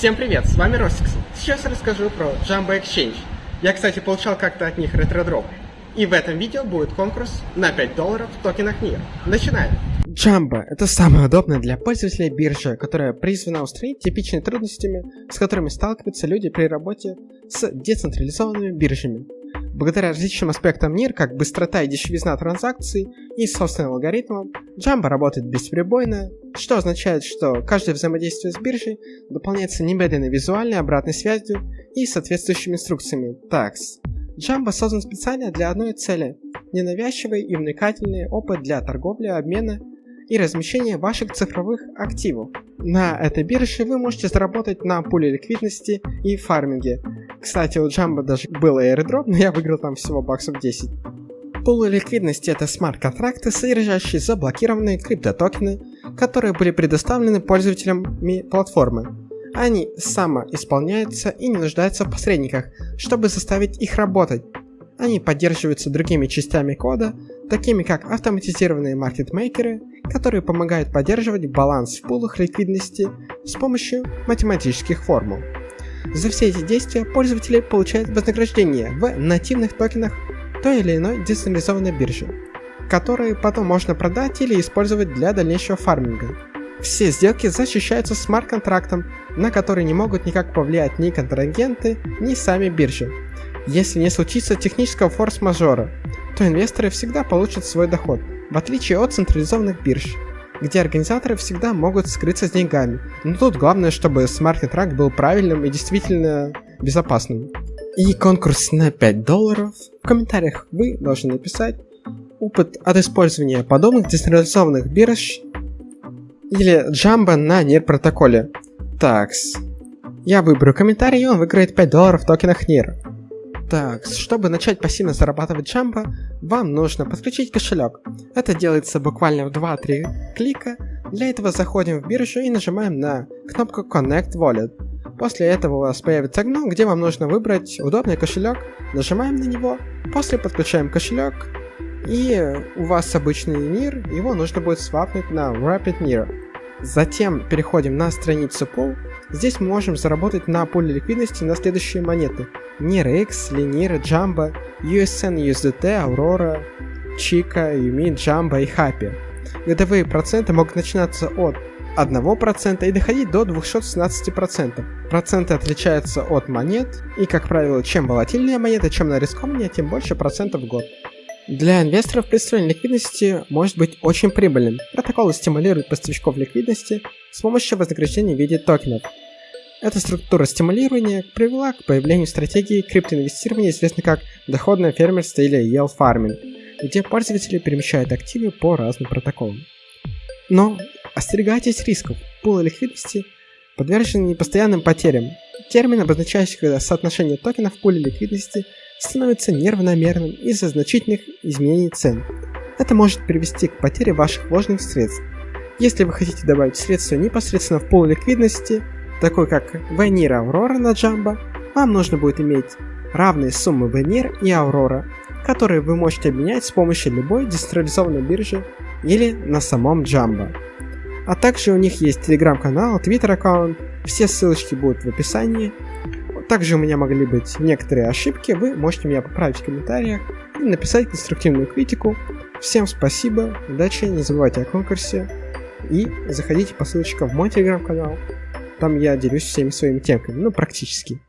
Всем привет, с вами Ростикс. Сейчас расскажу про Jumbo Exchange. Я, кстати, получал как-то от них ретро-дроп. И в этом видео будет конкурс на 5 долларов в токенах NIR. Начинаем! Jumbo – это самая удобная для пользователей биржа, которая призвана устранить типичные трудностями, с которыми сталкиваются люди при работе с децентрализованными биржами. Благодаря различным аспектам NIR, как быстрота и дешевизна транзакций и собственным алгоритмам, Jumbo работает бесперебойно, что означает, что каждое взаимодействие с биржей дополняется немедленной визуальной обратной связью и соответствующими инструкциями TAX. Jumbo создан специально для одной цели – ненавязчивый и увлекательный опыт для торговли, обмена и размещения ваших цифровых активов. На этой бирже вы можете заработать на пуле ликвидности и фарминге. Кстати, у Jumbo даже был airdrop, но я выиграл там всего баксов 10. Пулы ликвидности это смарт-контракты, содержащие заблокированные криптотокены, которые были предоставлены пользователями платформы. Они самоисполняются и не нуждаются в посредниках, чтобы заставить их работать. Они поддерживаются другими частями кода, такими как автоматизированные маркетмейкеры, которые помогают поддерживать баланс в пулах ликвидности с помощью математических формул. За все эти действия пользователи получают вознаграждение в нативных токенах той или иной децентрализованной биржи, которые потом можно продать или использовать для дальнейшего фарминга. Все сделки защищаются смарт-контрактом, на который не могут никак повлиять ни контрагенты, ни сами биржи. Если не случится технического форс-мажора, то инвесторы всегда получат свой доход, в отличие от централизованных бирж, где организаторы всегда могут скрыться с деньгами. Но тут главное, чтобы смарт-контракт был правильным и действительно безопасным. И конкурс на 5 долларов. В комментариях вы должны написать опыт от использования подобных децентрализованных бирж или джамба на NIR протоколе. Такс. Я выберу комментарий, и он выиграет 5 долларов в токенах NIR. Так, чтобы начать пассивно зарабатывать джамба, вам нужно подключить кошелек. Это делается буквально в 2-3 клика. Для этого заходим в биржу и нажимаем на кнопку Connect Wallet. После этого у вас появится окно, где вам нужно выбрать удобный кошелек. Нажимаем на него, после подключаем кошелек, и у вас обычный NIR, его нужно будет свапнуть на Rapid NIR. Затем переходим на страницу Pool. Здесь мы можем заработать на пуле ликвидности на следующие монеты. NIR X, Linir, Jumbo, USN, USDT, Aurora, Chica, Yumi, Jumbo и Happy. Годовые проценты могут начинаться от 1% и доходить до 216%. Проценты отличаются от монет, и, как правило, чем волатильнее монета, чем она рискованнее, тем больше процентов в год. Для инвесторов представление ликвидности может быть очень прибыльным. Протоколы стимулируют поставщиков ликвидности с помощью вознаграждения в виде токенов. Эта структура стимулирования привела к появлению стратегии криптоинвестирования, известной как доходное фермерство или yield farming, где пользователи перемещают активы по разным протоколам. Но остерегайтесь рисков. Пулы ликвидности подвержены постоянным потерям. Термин, обозначающий, когда соотношение токенов в пуле ликвидности – становится неравномерным из-за значительных изменений цен. Это может привести к потере ваших вложенных средств. Если вы хотите добавить средства непосредственно в пол ликвидности, такой как Венир Aurora на Jumbo, вам нужно будет иметь равные суммы Венир и Aurora, которые вы можете обменять с помощью любой децентрализованной биржи или на самом Jumbo. А также у них есть телеграм-канал, твиттер аккаунт, все ссылочки будут в описании, также у меня могли быть некоторые ошибки, вы можете меня поправить в комментариях и написать конструктивную критику. Всем спасибо, удачи, не забывайте о конкурсе и заходите по ссылочкам в мой телеграм-канал. Там я делюсь всеми своими темками, ну практически.